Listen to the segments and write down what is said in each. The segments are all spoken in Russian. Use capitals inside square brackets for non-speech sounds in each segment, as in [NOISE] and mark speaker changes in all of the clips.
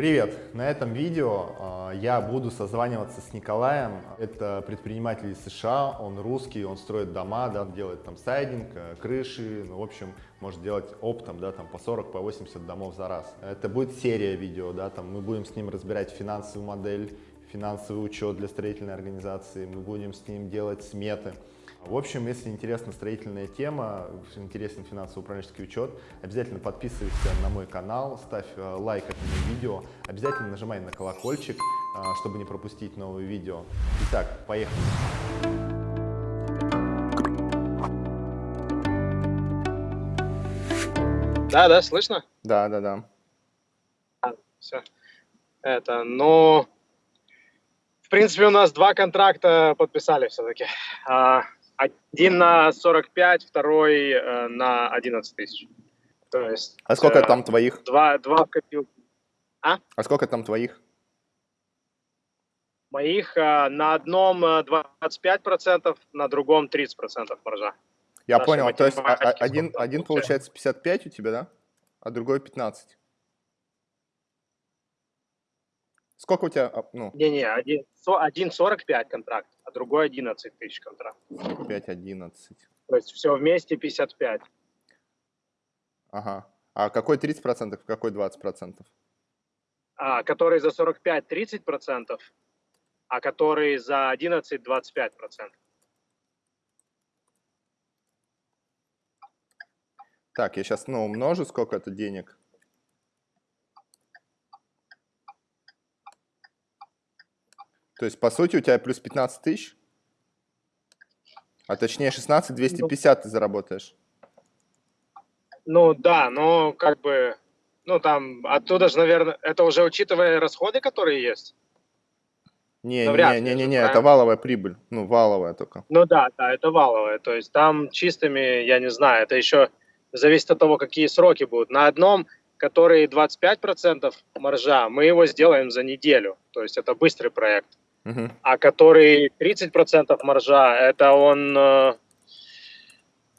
Speaker 1: Привет! На этом видео э, я буду созваниваться с Николаем. Это предприниматель из США, он русский, он строит дома, да, делает там сайдинг, э, крыши, ну, в общем, может делать оптом, да, там по 40, по 80 домов за раз. Это будет серия видео, да, там мы будем с ним разбирать финансовую модель, финансовый учет для строительной организации, мы будем с ним делать сметы. В общем, если интересна строительная тема, интересен финансово-управленческий учет, обязательно подписывайся на мой канал, ставь э, лайк этому видео, обязательно нажимай на колокольчик, э, чтобы не пропустить новые видео. Итак, поехали!
Speaker 2: Да, да, слышно?
Speaker 1: Да, да, да.
Speaker 2: А, все. Это, ну, в принципе, у нас два контракта подписали все-таки. А, один на 45, второй э, на 11 тысяч.
Speaker 1: То есть... А сколько э, там твоих?
Speaker 2: Два, два в копилку.
Speaker 1: А? А сколько там твоих?
Speaker 2: Моих э, на одном 25%, на другом 30% маржа.
Speaker 1: Я Наша понял, то есть а, а, один, один получается 55 у тебя, да? А другой 15? Сколько у тебя, а, ну?
Speaker 2: Не-не, один, один 45 контракт, а другой 11 тысяч контракт.
Speaker 1: 5-11.
Speaker 2: То есть все вместе 55.
Speaker 1: Ага. А какой 30%, какой 20%?
Speaker 2: А, который за 45 30%, а который за 11 25%.
Speaker 1: Так, я сейчас ну, умножу, сколько это денег. То есть, по сути, у тебя плюс 15 тысяч? А точнее 16 250 ну, ты заработаешь.
Speaker 2: Ну да, но как бы, ну там оттуда же, наверное, это уже учитывая расходы, которые есть.
Speaker 1: Не, не, не, не, не, это валовая прибыль, ну валовая только.
Speaker 2: Ну да, да, это валовая, то есть там чистыми, я не знаю, это еще зависит от того, какие сроки будут. На одном, который 25% маржа, мы его сделаем за неделю, то есть это быстрый проект. Uh-huh. А который 30% маржа, это он, э,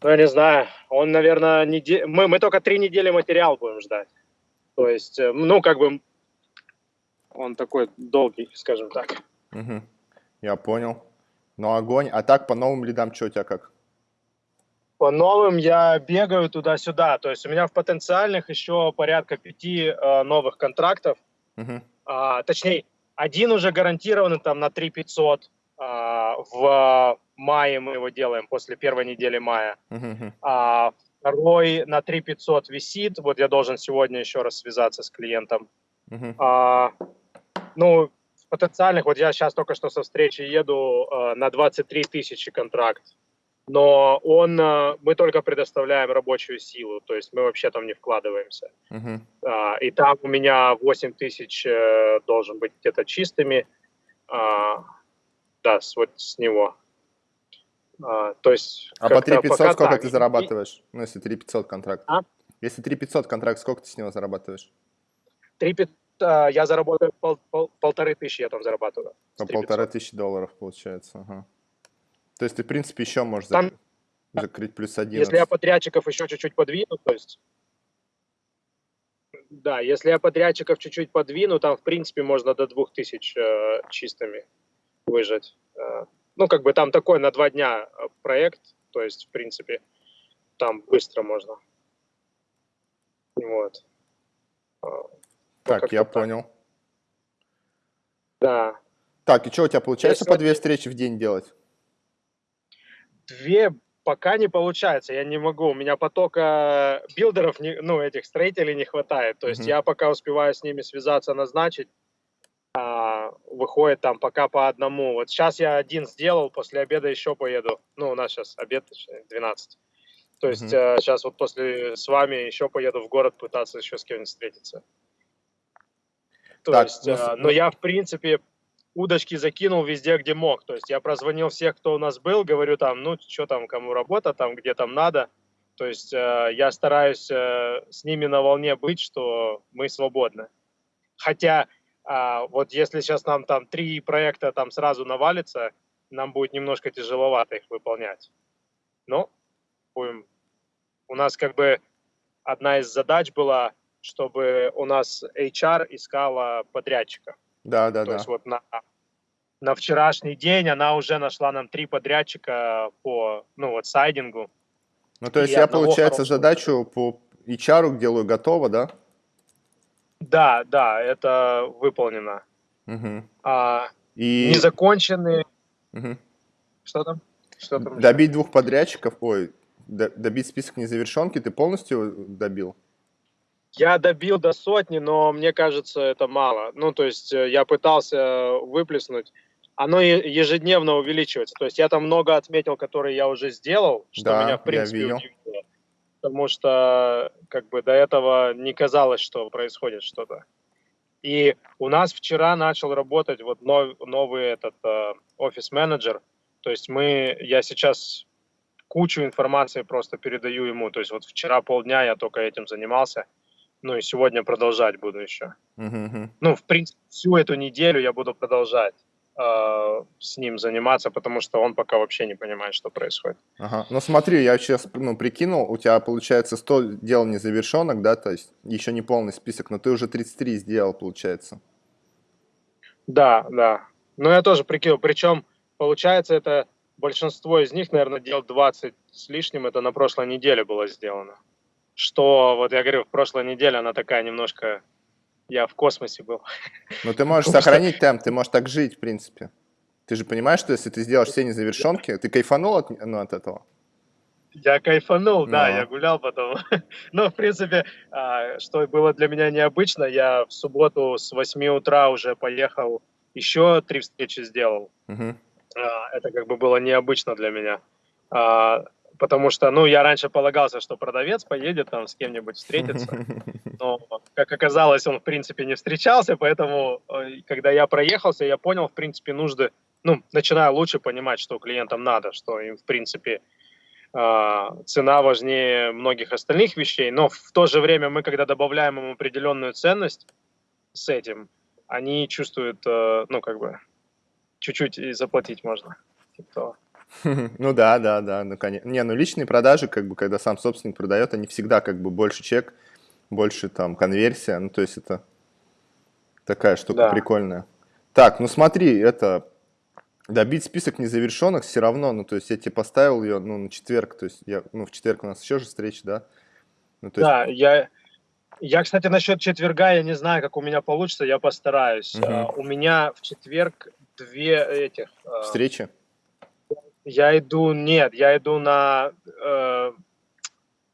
Speaker 2: ну, я не знаю, он, наверное, неде... мы, мы только три недели материал будем ждать. То есть, э, ну, как бы, он такой долгий, скажем так.
Speaker 1: Угу. Я понял. Ну, огонь. А так, по новым лидам, что у тебя как?
Speaker 2: По новым я бегаю туда-сюда. То есть у меня в потенциальных еще порядка пяти э, новых контрактов. Угу. А, точнее, один уже гарантированный там на 3 500 а, в мае мы его делаем, после первой недели мая. Uh-huh. А, второй на 3 500 висит. Вот я должен сегодня еще раз связаться с клиентом. Uh-huh. А, ну, потенциальных, вот я сейчас только что со встречи еду а, на 23 тысячи контракт но он, э, мы только предоставляем рабочую силу, то есть мы вообще там не вкладываемся. Uh-huh. И там у меня 8 тысяч э, должен быть где-то чистыми, а, да, с, вот с него. А, то есть
Speaker 1: а по 3 500 сколько так. ты зарабатываешь? Ну, если 3 500 контракт. А? Если 3 500 контракт, сколько ты с него зарабатываешь?
Speaker 2: 3 500, я заработаю пол, пол, полторы тысячи, я там зарабатываю.
Speaker 1: По полторы тысячи долларов получается, ага. То есть ты, в принципе, еще можешь Там, закрыть плюс один.
Speaker 2: Если я подрядчиков еще чуть-чуть подвину, то есть... Да, если я подрядчиков чуть-чуть подвину, там, в принципе, можно до 2000 э, чистыми выжать. Э, ну, как бы там такой на два дня э, проект, то есть, в принципе, там быстро можно. Вот.
Speaker 1: Э, так, я так. понял.
Speaker 2: Да.
Speaker 1: Так, и что у тебя получается Если... по две встречи в день делать?
Speaker 2: Две пока не получается, я не могу, у меня потока билдеров, не, ну, этих строителей не хватает, то есть mm-hmm. я пока успеваю с ними связаться, назначить, а, выходит там пока по одному. Вот сейчас я один сделал, после обеда еще поеду, ну, у нас сейчас обед, точнее, 12. То есть mm-hmm. а, сейчас вот после с вами еще поеду в город пытаться еще с кем-нибудь встретиться. То так, есть, ну, а, но я, в принципе, удочки закинул везде, где мог. То есть я прозвонил всех, кто у нас был, говорю там, ну, что там, кому работа, там, где там надо. То есть э, я стараюсь э, с ними на волне быть, что мы свободны. Хотя э, вот если сейчас нам там три проекта там сразу навалится, нам будет немножко тяжеловато их выполнять. Но будем. У нас как бы одна из задач была чтобы у нас HR искала подрядчика.
Speaker 1: Да, да,
Speaker 2: То
Speaker 1: да.
Speaker 2: есть вот на, на вчерашний день она уже нашла нам три подрядчика по, ну вот, сайдингу.
Speaker 1: Ну, то есть я, получается, задачу по HR делаю готово, да?
Speaker 2: Да, да, это выполнено.
Speaker 1: Мгм.
Speaker 2: А,
Speaker 1: И
Speaker 2: Незаконченные...
Speaker 1: Мгм.
Speaker 2: Что там? Что там?
Speaker 1: добить двух подрядчиков, ой, до- добить список незавершенки ты полностью добил?
Speaker 2: Я добил до сотни, но мне кажется, это мало. Ну, то есть э, я пытался выплеснуть. Оно ежедневно увеличивается. То есть я там много отметил, которые я уже сделал, что
Speaker 1: Да,
Speaker 2: меня, в принципе, удивило. Потому что как бы до этого не казалось, что происходит что-то. И у нас вчера начал работать вот нов- новый этот э, офис-менеджер. То есть мы, я сейчас кучу информации просто передаю ему. То есть вот вчера полдня я только этим занимался. Ну и сегодня продолжать буду еще.
Speaker 1: Мгм.
Speaker 2: Ну, в принципе, всю эту неделю я буду продолжать э, с ним заниматься, потому что он пока вообще не понимает, что происходит.
Speaker 1: Ага. Ну смотри, я сейчас ну, прикинул, у тебя получается 100 дел незавершенных, да, то есть еще не полный список, но ты уже 33 сделал, получается.
Speaker 2: Да, да. Но я тоже прикинул. Причем, получается, это большинство из них, наверное, дел 20 с лишним, это на прошлой неделе было сделано. Что, вот я говорю, в прошлой неделе она такая немножко... Я в космосе был.
Speaker 1: Но ты можешь [LAUGHS]
Speaker 2: Потому что-
Speaker 1: сохранить темп, ты можешь так жить, в принципе. Ты же понимаешь, что если ты сделаешь все незавершенки, ты кайфанул от, ну, от этого?
Speaker 2: Я кайфанул, да,
Speaker 1: Ну.
Speaker 2: я гулял потом. [LAUGHS] Но, в принципе, а, что было для меня необычно, я в субботу с 8 утра уже поехал, еще три встречи сделал. А, Это как бы было необычно для меня. Потому что, ну, я раньше полагался, что продавец поедет там с кем-нибудь встретиться, [LAUGHS] но, как оказалось, он, в принципе, не встречался, поэтому, э, когда я проехался, я понял, в принципе, нужды, ну, начинаю лучше понимать, что клиентам надо, что им, в принципе, а, цена важнее многих остальных вещей, но в то же время мы, когда добавляем им определенную ценность с этим, они чувствуют, э, ну, как бы, чуть-чуть и заплатить можно. Типа того. [LAUGHS]
Speaker 1: Ну да, да, да, ну конечно. Не, ну личные продажи, как бы, когда сам собственник продает, они всегда как бы больше чек, больше там конверсия, ну то есть это такая штука
Speaker 2: Да.
Speaker 1: прикольная. Так, ну смотри, это добить список незавершенных все равно, ну то есть я тебе поставил ее, ну на четверг, то есть я, ну в четверг у нас еще же встреча, да? Ну то есть,
Speaker 2: Да, я, я, кстати, насчет четверга, я не знаю, как у меня получится, я постараюсь.
Speaker 1: Мгм.
Speaker 2: А, У меня в четверг две этих... а,
Speaker 1: встречи.
Speaker 2: Я иду, нет, я иду на, э,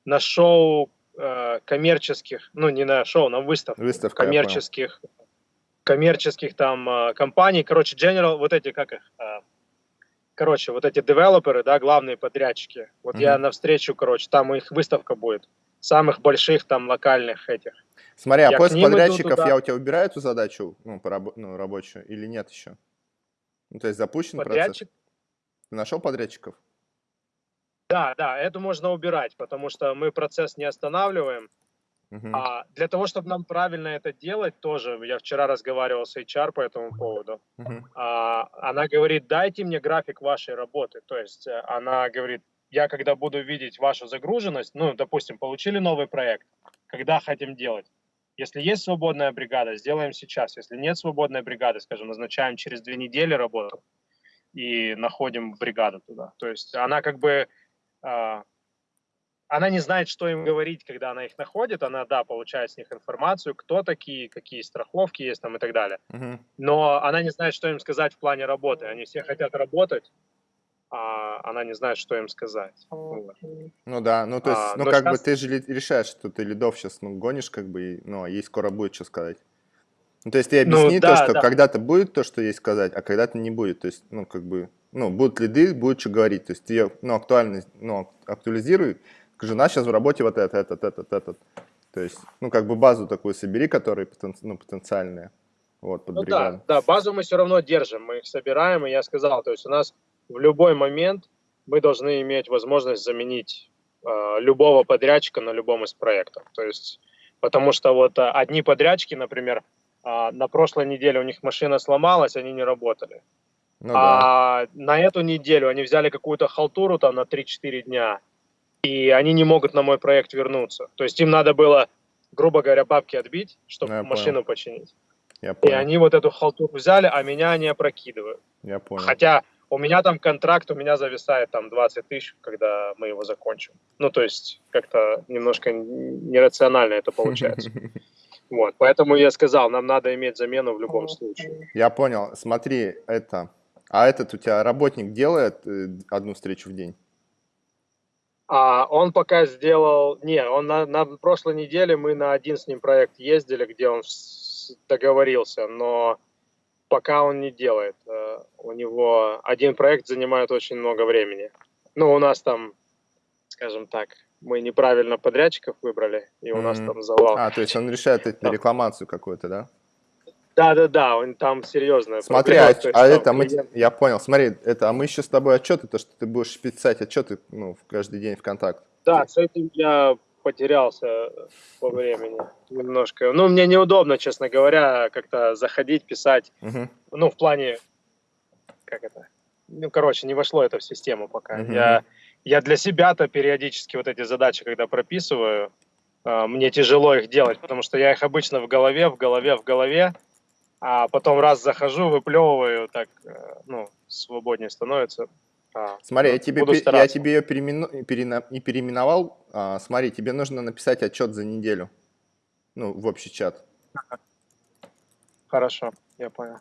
Speaker 2: на шоу э, коммерческих, ну не на шоу, на выставку
Speaker 1: Выставка, я
Speaker 2: коммерческих, коммерческих там э, компаний, короче, General, вот эти, как их, э, короче, вот эти девелоперы, да, главные подрядчики, вот я
Speaker 1: Мгм.
Speaker 2: навстречу, короче, там их выставка будет, самых больших там локальных этих.
Speaker 1: Смотри, а
Speaker 2: Я к
Speaker 1: после
Speaker 2: ним иду
Speaker 1: подрядчиков я у тебя убираю эту задачу, ну, по рабо- ну, рабочую, или нет еще? Ну, то есть запущен процесс? Ты нашел подрядчиков?
Speaker 2: да, да, это можно убирать, потому что мы процесс не останавливаем,
Speaker 1: Мгм.
Speaker 2: А для того, чтобы нам правильно это делать, тоже я вчера разговаривал с HR по этому поводу.
Speaker 1: Мгм.
Speaker 2: А, она говорит, дайте мне график вашей работы. То есть э, она говорит, я когда буду видеть вашу загруженность, ну, допустим, получили новый проект, когда хотим делать. Если есть свободная бригада, сделаем сейчас. Если нет свободной бригады, скажем, назначаем через две недели работу и находим бригаду туда. То есть она как бы а, она не знает, что им говорить, когда она их находит. Она, да, получает с них информацию, кто такие, какие страховки есть там и так далее.
Speaker 1: Мгм.
Speaker 2: Но она не знает, что им сказать в плане работы. Они все хотят работать, а она не знает, что им сказать.
Speaker 1: Ну да, ну то есть,
Speaker 2: А,
Speaker 1: ну
Speaker 2: но
Speaker 1: как бы
Speaker 2: щас-
Speaker 1: ты же решаешь, что ты лидов сейчас ну, гонишь, как бы, и, ну, а ей скоро будет что сказать. Ну, то есть ты
Speaker 2: Ну,
Speaker 1: объясни то,
Speaker 2: да,
Speaker 1: что
Speaker 2: да.
Speaker 1: когда-то будет то, что ей сказать, а когда-то не будет. То есть, ну, как бы, ну, будут лиды, будет что говорить. То есть ты ее, ну, актуальность, ну, ак- актуализируй. Скажи, у нас сейчас в работе вот это, этот, этот, этот. То есть, ну, как бы базу такую собери, которые потен- ну, потенциальные. Вот, под
Speaker 2: Ну
Speaker 1: бригаду.
Speaker 2: да, да, базу мы все равно держим, мы их собираем, и я сказал, то есть у нас в любой момент мы должны иметь возможность заменить э, любого подрядчика на любом из проектов. То есть, потому что вот э, одни подрядчики, например, э, на прошлой неделе у них машина сломалась, они не работали.
Speaker 1: Ну да.
Speaker 2: а на эту неделю они взяли какую-то халтуру там на 3-4 дня, и они не могут на мой проект вернуться. То есть им надо было грубо говоря, бабки отбить, чтобы ну, машину понял. починить.
Speaker 1: Я понял.
Speaker 2: И они вот эту халтуру взяли, а меня не опрокидывают.
Speaker 1: Я понял.
Speaker 2: Хотя у меня там контракт, у меня зависает там 20 тысяч, когда мы его закончим. Ну, то есть как-то немножко нерационально это получается. [LAUGHS] Вот, поэтому я сказал, нам надо иметь замену в любом случае.
Speaker 1: Я понял. Смотри, это... А этот у тебя работник делает э, одну встречу в день?
Speaker 2: А он пока сделал... Не, он на, на прошлой неделе мы на один с ним проект ездили, где он договорился, но пока он не делает. Э, у него один проект занимает очень много времени. Ну, у нас там, скажем так, мы неправильно подрядчиков выбрали, и у mm-hmm. нас там завал.
Speaker 1: А, то есть он решает эту рекламацию какую-то, да?
Speaker 2: Да, да, да, он там серьезно.
Speaker 1: Смотри, а, а это мы, я понял, смотри, это, а мы еще с тобой отчеты, то, что ты будешь писать отчеты, ну, каждый день в контакт.
Speaker 2: Да, с этим я потерялся по времени немножко. Ну, мне неудобно, честно говоря, как-то заходить, писать. Угу. Ну, в плане, как это, ну, короче, не вошло это в систему пока. Угу. Я, я для себя-то периодически вот эти задачи, когда прописываю, а, мне тяжело их делать, потому что я их обычно в голове, в голове, в голове, а потом раз захожу, выплевываю, так, э, ну, свободнее становится.
Speaker 1: А, Смотри, я тебе, я тебе ее переимену, перена, не переименовал. А, смотри, тебе нужно написать отчет за неделю. Ну, в общий чат.
Speaker 2: Хорошо, я понял.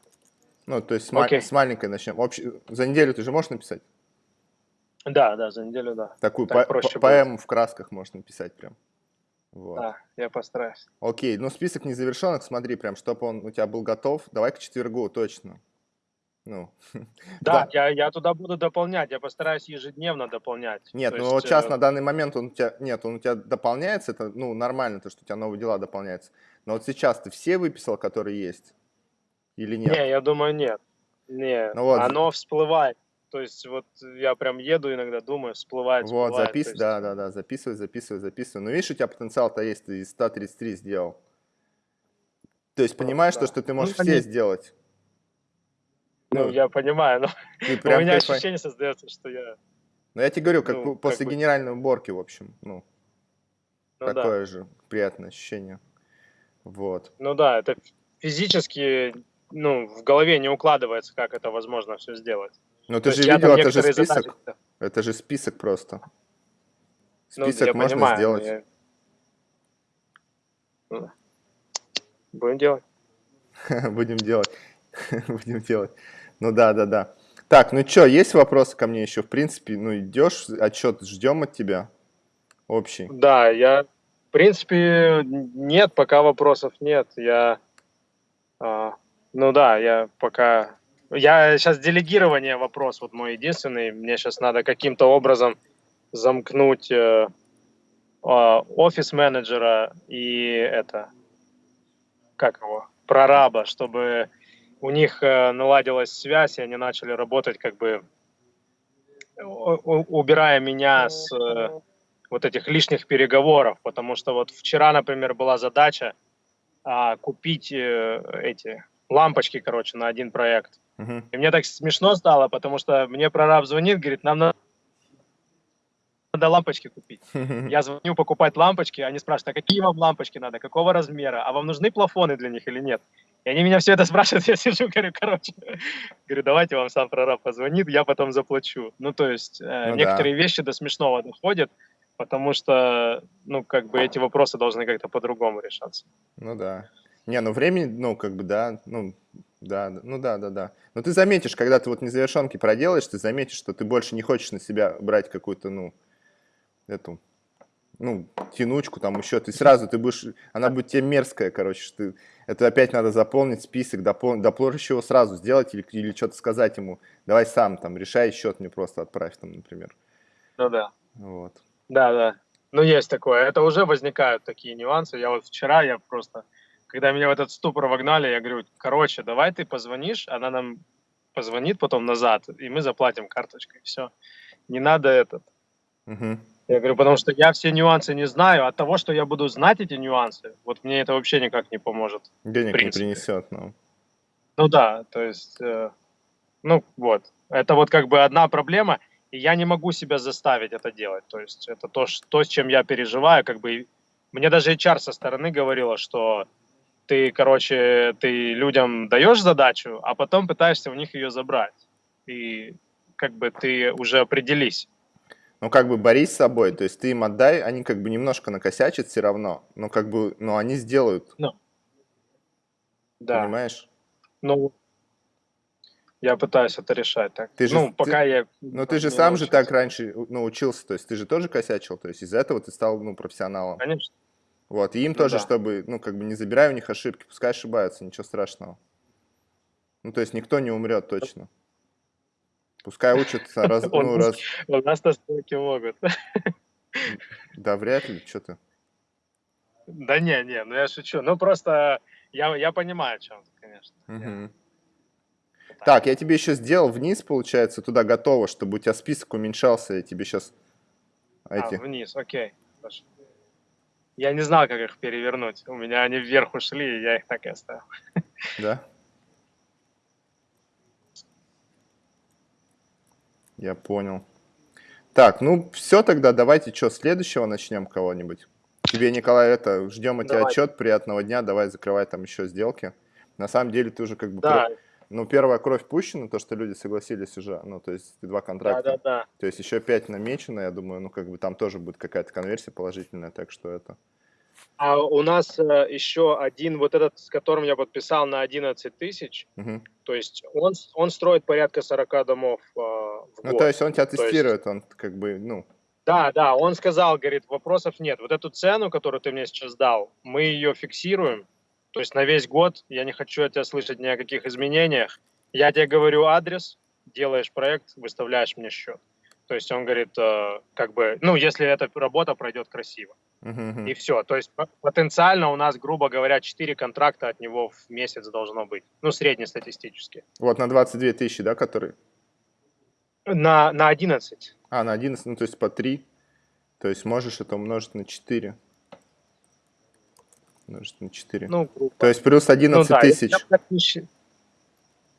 Speaker 1: Ну, то есть с, okay. с маленькой начнем. Общ... За неделю ты же можешь написать?
Speaker 2: Да, да, за неделю, да.
Speaker 1: Такую так по по поэму в красках можно написать прям.
Speaker 2: Вот. Да, я постараюсь.
Speaker 1: Окей, ну список незавершенных, смотри, прям, чтобы он у тебя был готов. Давай к четвергу, точно. Ну, [LAUGHS]
Speaker 2: да, да. Я, я туда буду дополнять, я постараюсь ежедневно дополнять.
Speaker 1: Нет, то ну есть, вот сейчас э... на данный момент он у тебя, нет, он у тебя дополняется, это, ну, нормально, то, что у тебя новые дела дополняются. Но вот сейчас ты все выписал, которые есть? Или нет?
Speaker 2: Не, я думаю, нет. Не, ну, вот. оно всплывает. То есть вот я прям еду иногда, думаю, всплывает,
Speaker 1: всплывает. Вот, записывай, есть... да, да, да, записывай, записывай, записывай. Ну, видишь, у тебя потенциал-то есть, ты из 133 сделал. То есть понимаешь, да. то, что ты можешь ну, все они... сделать.
Speaker 2: Ну, ну, я понимаю, но [LAUGHS] у меня кайф... ощущение создается, что я...
Speaker 1: Ну, я тебе говорю, как ну, после как бы... генеральной уборки, в общем, ну, ну такое да. же приятное ощущение. Вот.
Speaker 2: Ну да, это физически, ну, в голове не укладывается, как это возможно все сделать.
Speaker 1: Ну, ты же видел, это же список. Задачи... Это же список просто. Ну, список ну, можно понимаю, сделать. Я...
Speaker 2: Ну, будем делать. [LAUGHS]
Speaker 1: Будем делать. [LAUGHS] Будем делать. Ну да, да, да. Так, ну что, есть вопросы ко мне еще? В принципе, ну идешь, отчет ждем от тебя общий.
Speaker 2: Да, я, в принципе, нет, пока вопросов нет. Я, а, ну да, я пока, я сейчас делегирование вопрос, вот мой единственный. Мне сейчас надо каким-то образом замкнуть э, э, офис-менеджера и это, как его, прораба, чтобы у них э, наладилась связь, и они начали работать как бы убирая меня с э, вот этих лишних переговоров, потому что вот вчера, например, была задача а, купить э, эти лампочки, короче, на один проект. Uh-huh. И мне так смешно стало, потому что мне прораб звонит, говорит, нам надо надо лампочки купить. [LAUGHS] Я звоню покупать лампочки, они спрашивают, а какие вам лампочки надо, какого размера, а вам нужны плафоны для них или нет? И они меня все это спрашивают, [LAUGHS] я сижу, говорю, короче, говорю, давайте вам сам прораб позвонит, я потом заплачу. Ну, то есть э, ну, некоторые да. вещи до смешного доходят, потому что, ну, как бы эти вопросы должны как-то по-другому решаться.
Speaker 1: Ну да. Не, ну времени, ну, как бы, да, ну, да, ну да, да, да. Но ты заметишь, когда ты вот незавершенки проделаешь, ты заметишь, что ты больше не хочешь на себя брать какую-то, ну, эту ну, тянучку там еще, ты сразу, ты будешь, она будет тебе мерзкая, короче, что ты, это опять надо заполнить список, допол, доплоришь его сразу сделать или, или что-то сказать ему, давай сам там, решай счет мне просто отправь там, например.
Speaker 2: Ну да.
Speaker 1: Вот.
Speaker 2: Да, да. Ну, есть такое. Это уже возникают такие нюансы. Я вот вчера, я просто, когда меня в этот ступор вогнали, я говорю, короче, давай ты позвонишь, она нам позвонит потом назад, и мы заплатим карточкой, все. Не надо этот. Угу. Я говорю, потому что я все нюансы не знаю. От того, что я буду знать эти нюансы, вот мне это вообще никак не поможет.
Speaker 1: Денег не принесет, ну.
Speaker 2: Ну да, то есть, э, ну вот. Это вот как бы одна проблема, и я не могу себя заставить это делать. То есть это то, что, то с чем я переживаю, как бы мне даже HR со стороны говорила, что ты, короче, ты людям даешь задачу, а потом пытаешься у них ее забрать. И как бы ты уже определись.
Speaker 1: Ну, как бы борись с собой, то есть ты им отдай, они как бы немножко накосячат все равно, но как бы, но они сделают. Ну,
Speaker 2: да.
Speaker 1: Понимаешь?
Speaker 2: Ну, я пытаюсь это решать так.
Speaker 1: Ты же,
Speaker 2: ну, пока
Speaker 1: ты,
Speaker 2: я...
Speaker 1: Ну, ты же сам научился. же так раньше научился, то есть ты же тоже косячил, то есть из-за этого ты стал, ну, профессионалом.
Speaker 2: Конечно.
Speaker 1: Вот, и им ну, тоже, да. чтобы, ну, как бы не забирай у них ошибки, пускай ошибаются, ничего страшного. Ну, то есть никто не умрет точно. Пускай учатся раз... [LAUGHS] Ну, раз... [LAUGHS]
Speaker 2: У нас настойки могут. [LAUGHS]
Speaker 1: Да вряд ли, что ты.
Speaker 2: Да не, не, ну я шучу. Ну просто я, я понимаю, о чем ты, конечно.
Speaker 1: Угу. Так, я тебе еще сделал вниз, получается, туда готово, чтобы у тебя список уменьшался, я тебе сейчас...
Speaker 2: А, эти... вниз, окей. Хорошо. Я не знал, как их перевернуть. У меня они вверх ушли, и я их так и оставил. [LAUGHS]
Speaker 1: Да? Я понял. Так, ну все тогда, давайте что, следующего начнем кого-нибудь? Тебе, Николай, это, ждем от тебя отчет, приятного дня, давай закрывай там еще сделки. На самом деле ты уже как бы...
Speaker 2: Да.
Speaker 1: Ну, первая кровь пущена, то, что люди согласились уже, ну, то есть два контракта.
Speaker 2: Да, да, да.
Speaker 1: То есть еще пять намечено, я думаю, ну, как бы там тоже будет какая-то конверсия положительная, так что это...
Speaker 2: А у нас э, еще один, вот этот, с которым я подписал на 11 тысяч,
Speaker 1: угу.
Speaker 2: то есть он, он строит порядка 40 домов э, в
Speaker 1: Ну, год. то есть он тебя тестирует, есть... он как бы, ну...
Speaker 2: Да, да, он сказал, говорит, вопросов нет. Вот эту цену, которую ты мне сейчас дал, мы ее фиксируем, то есть на весь год, я не хочу от тебя слышать ни о каких изменениях. Я тебе говорю адрес, делаешь проект, выставляешь мне счет. То есть он говорит, э, как бы, ну, если эта работа пройдет красиво.
Speaker 1: Uh-huh.
Speaker 2: И все. То есть потенциально у нас, грубо говоря, 4 контракта от него в месяц должно быть. Ну, среднестатистически.
Speaker 1: Вот на 22 тысячи, да, которые?
Speaker 2: На, на 11.
Speaker 1: А, на 11, ну, то есть по 3. То есть можешь это умножить на 4. Умножить на 4.
Speaker 2: Ну, грубо.
Speaker 1: То есть плюс 11 ну, да, тысяч.
Speaker 2: Я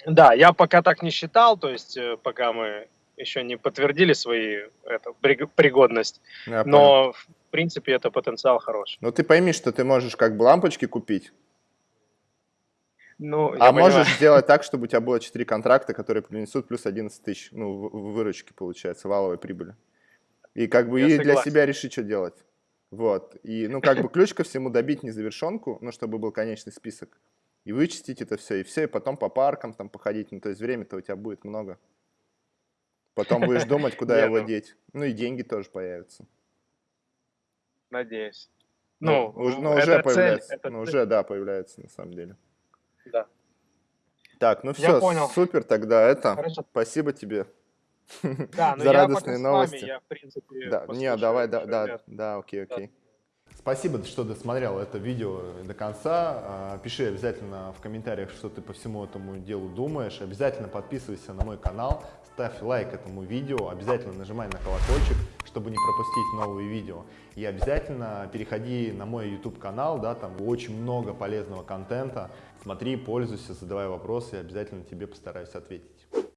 Speaker 2: да, я пока так не считал, то есть э, пока мы еще не подтвердили свои это, пригодность, я но понял. в принципе это потенциал хороший.
Speaker 1: Ну ты пойми, что ты можешь как бы лампочки купить,
Speaker 2: ну,
Speaker 1: а можешь понимаю. сделать так, чтобы у тебя было 4 контракта, которые принесут плюс 11 тысяч, ну, выручки, получается, валовой прибыли. И как бы Я и согласен. для себя решить, что делать. Вот. И, ну, как бы ключ ко всему добить незавершенку, ну, чтобы был конечный список. И вычистить это все, и все, и потом по паркам там походить. Ну, то есть время-то у тебя будет много. Потом будешь думать, куда его ну. деть. Ну и деньги тоже появятся.
Speaker 2: Надеюсь.
Speaker 1: Ну, ну, ну уже появляется. Ну, уже, да, появляется на самом деле.
Speaker 2: Да.
Speaker 1: Так, ну все, супер тогда это.
Speaker 2: Хорошо.
Speaker 1: Спасибо тебе [LAUGHS]
Speaker 2: да,
Speaker 1: за радостные новости.
Speaker 2: Вами, я, в принципе,
Speaker 1: да, не, давай, да, да, да, окей, окей. Спасибо, что досмотрел это видео до конца. А, пиши обязательно в комментариях, что ты по всему этому делу думаешь. Обязательно подписывайся на мой канал, ставь лайк этому видео, обязательно нажимай на колокольчик, чтобы не пропустить новые видео. И обязательно переходи на мой YouTube канал, да, там очень много полезного контента. Смотри, пользуйся, задавай вопросы, и обязательно тебе постараюсь ответить.